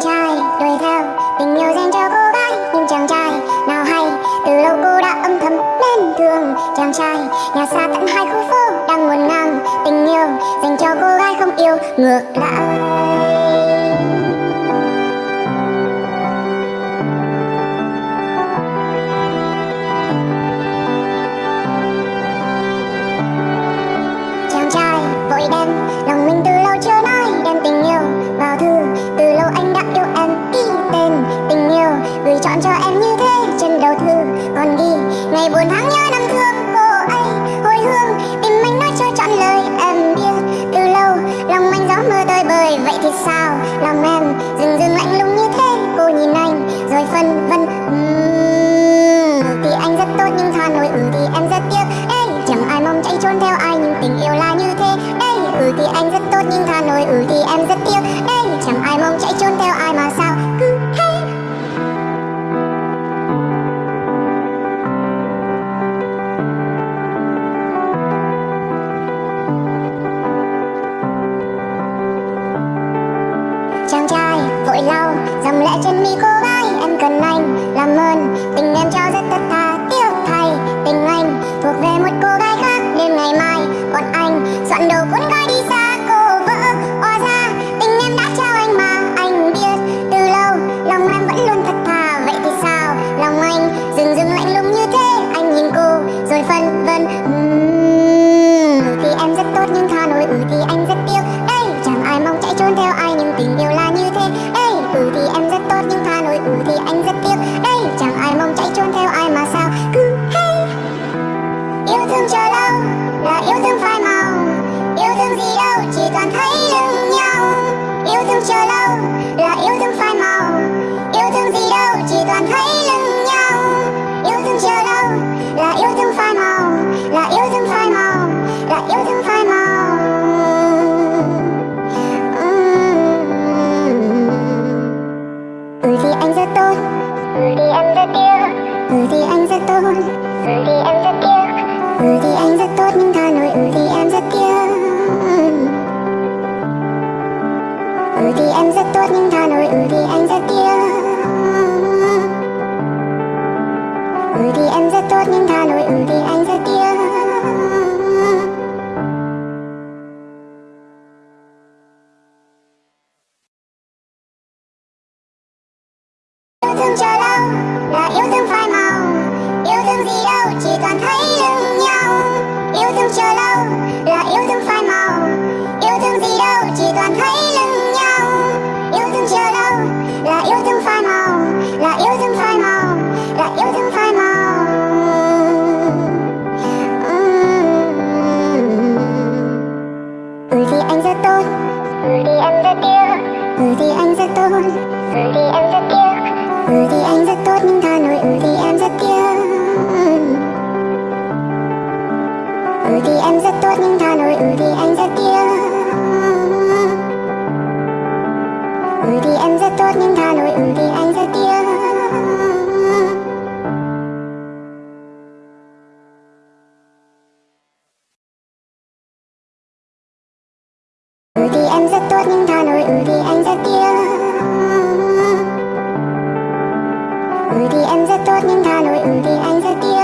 chàng trai, đuổi theo. Tình yêu dành cho cô gái, nhưng chàng trai nào hay. Từ lâu cô đã âm thầm lên thương chàng trai. Nhà xa tận hai khu phố đang nguồn ngang. Tình yêu dành cho cô gái không yêu ngược lại. Con đi. Ngày buồn tháng nhớ chàng trai vội lau dòng lệ trên mi cô gái. Em cần anh làm ơn tình em cho rất thật thà tiếc thay. Tình anh thuộc về một cô gái khác đêm ngày mai còn anh soạn đầu cuốn gói đi xa. Cô vỡ oa ra tình em đã trao anh mà. Anh biết từ lâu lòng em vẫn luôn thật thà. Vậy thì sao? Lòng anh dừng dừng lạnh lùng như thế. Anh nhìn cô rồi phân vân uhm, tốt Ừ thì em rất tiếc Ừ thì anh rất tốt Ừ thì em rất tiếc Ừ thì anh rất tốt nhưng tha Nội Ừ thì em rất tiếc Ừ thì em rất tốt nhưng tha Nội Ừ thì anh rất tiếc Ừ thì em rất tốt nhưng tha Nội Ừ thì anh rất tiếc yêu chờ lâu là yêu thương phai màu. Yêu thương gì đâu chỉ toàn thấy lưng nhau. Yêu thương chờ lâu là yêu thương phai màu. Yêu thương gì đâu chỉ toàn thấy lưng nhau. Yêu thương chờ lâu là yêu thương phai màu. Là yêu thương phai màu là yêu thương phai màu. Ừ, ừ, ừ. ừ thì anh rất tốt. Ừ thì em rất yêu, ừ thì anh rất tốt. Ừ thì em rất yêu ừ thì anh rất tốt, nhưng tha nổi ừ thì em rất tiếc. Ừ thì em rất tốt, nhưng tha nổi ừ thì anh rất tiếc. Ừ thì em rất tốt, nhưng tha nổi ừ thì anh rất tiếc. Ừ thì em rất tốt, nhưng tha nổi ừ thì anh tốt nhưng Hà Nội ừ thì anh rất tiếc